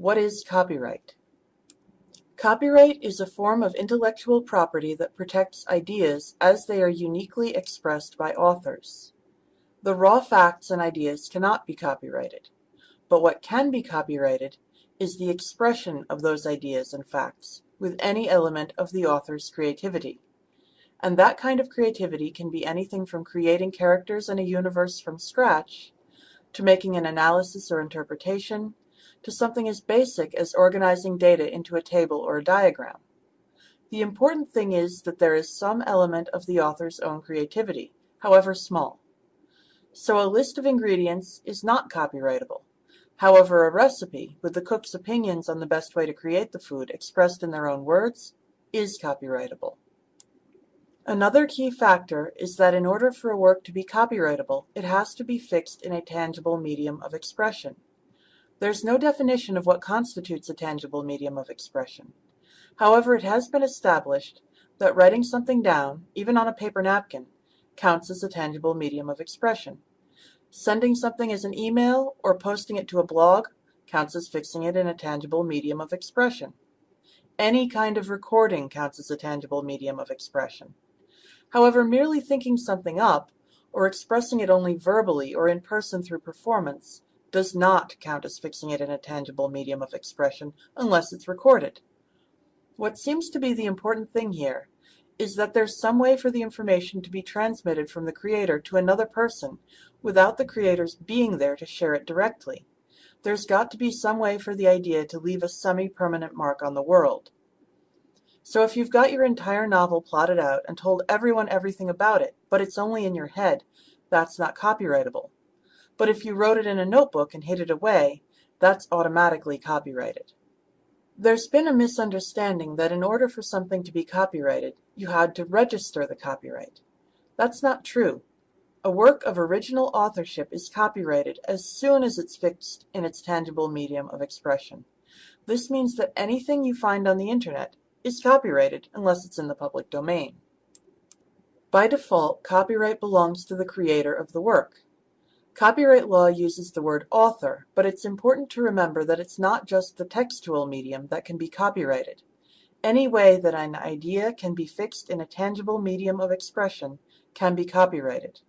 What is copyright? Copyright is a form of intellectual property that protects ideas as they are uniquely expressed by authors. The raw facts and ideas cannot be copyrighted, but what can be copyrighted is the expression of those ideas and facts with any element of the author's creativity. And that kind of creativity can be anything from creating characters in a universe from scratch, to making an analysis or interpretation, to something as basic as organizing data into a table or a diagram. The important thing is that there is some element of the author's own creativity, however small. So a list of ingredients is not copyrightable. However, a recipe, with the cook's opinions on the best way to create the food expressed in their own words, is copyrightable. Another key factor is that in order for a work to be copyrightable, it has to be fixed in a tangible medium of expression. There's no definition of what constitutes a tangible medium of expression. However, it has been established that writing something down, even on a paper napkin, counts as a tangible medium of expression. Sending something as an email or posting it to a blog counts as fixing it in a tangible medium of expression. Any kind of recording counts as a tangible medium of expression. However, merely thinking something up, or expressing it only verbally or in person through performance, does not count as fixing it in a tangible medium of expression unless it's recorded. What seems to be the important thing here is that there's some way for the information to be transmitted from the creator to another person without the creators being there to share it directly. There's got to be some way for the idea to leave a semi-permanent mark on the world. So if you've got your entire novel plotted out and told everyone everything about it, but it's only in your head, that's not copyrightable. But if you wrote it in a notebook and hid it away, that's automatically copyrighted. There's been a misunderstanding that in order for something to be copyrighted, you had to register the copyright. That's not true. A work of original authorship is copyrighted as soon as it's fixed in its tangible medium of expression. This means that anything you find on the internet is copyrighted unless it's in the public domain. By default, copyright belongs to the creator of the work. Copyright law uses the word author, but it's important to remember that it's not just the textual medium that can be copyrighted. Any way that an idea can be fixed in a tangible medium of expression can be copyrighted.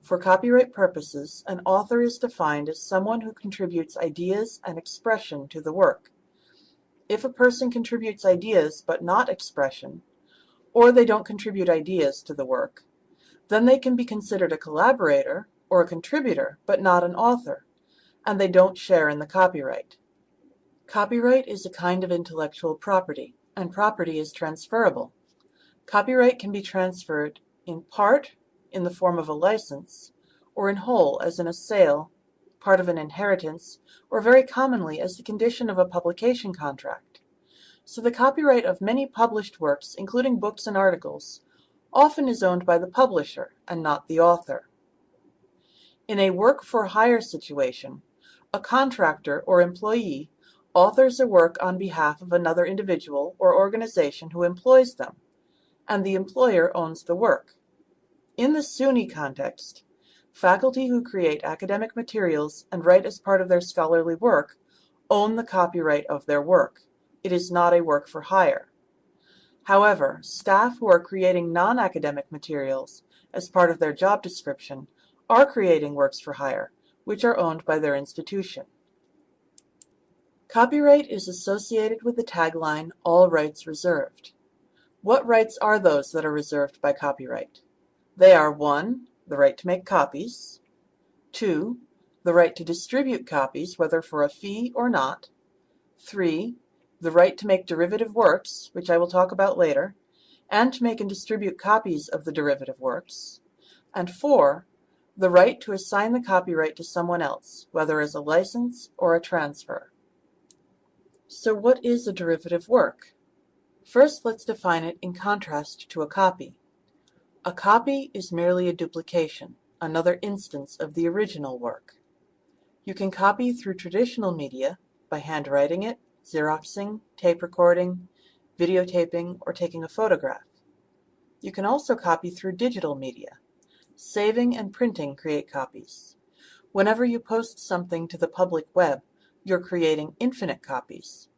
For copyright purposes, an author is defined as someone who contributes ideas and expression to the work. If a person contributes ideas but not expression, or they don't contribute ideas to the work, then they can be considered a collaborator or a contributor, but not an author, and they don't share in the copyright. Copyright is a kind of intellectual property, and property is transferable. Copyright can be transferred in part in the form of a license, or in whole as in a sale, part of an inheritance, or very commonly as the condition of a publication contract. So the copyright of many published works, including books and articles, often is owned by the publisher and not the author. In a work-for-hire situation, a contractor or employee authors a work on behalf of another individual or organization who employs them, and the employer owns the work. In the SUNY context, faculty who create academic materials and write as part of their scholarly work own the copyright of their work. It is not a work for hire. However, staff who are creating non-academic materials as part of their job description are creating works for hire, which are owned by their institution. Copyright is associated with the tagline, all rights reserved. What rights are those that are reserved by copyright? They are 1. The right to make copies. 2. The right to distribute copies, whether for a fee or not. 3. The right to make derivative works, which I will talk about later, and to make and distribute copies of the derivative works. And 4 the right to assign the copyright to someone else, whether as a license or a transfer. So what is a derivative work? First, let's define it in contrast to a copy. A copy is merely a duplication, another instance of the original work. You can copy through traditional media by handwriting it, Xeroxing, tape recording, videotaping, or taking a photograph. You can also copy through digital media, Saving and printing create copies. Whenever you post something to the public web, you're creating infinite copies.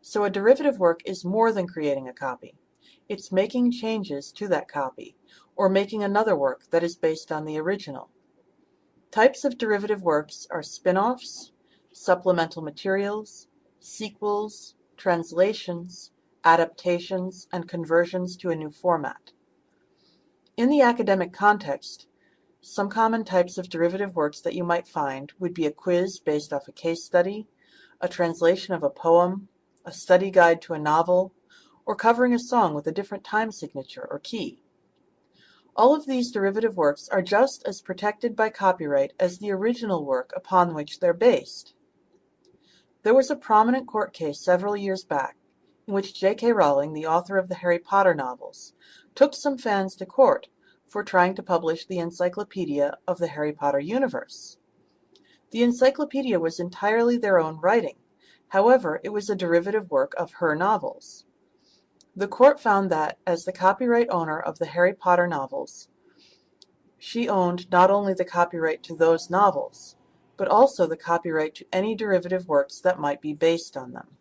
So a derivative work is more than creating a copy. It's making changes to that copy, or making another work that is based on the original. Types of derivative works are spin-offs, supplemental materials, sequels, translations, adaptations, and conversions to a new format. In the academic context, some common types of derivative works that you might find would be a quiz based off a case study, a translation of a poem, a study guide to a novel, or covering a song with a different time signature or key. All of these derivative works are just as protected by copyright as the original work upon which they're based. There was a prominent court case several years back in which J.K. Rowling, the author of the Harry Potter novels, took some fans to court for trying to publish the Encyclopedia of the Harry Potter universe. The encyclopedia was entirely their own writing, however, it was a derivative work of her novels. The court found that, as the copyright owner of the Harry Potter novels, she owned not only the copyright to those novels, but also the copyright to any derivative works that might be based on them.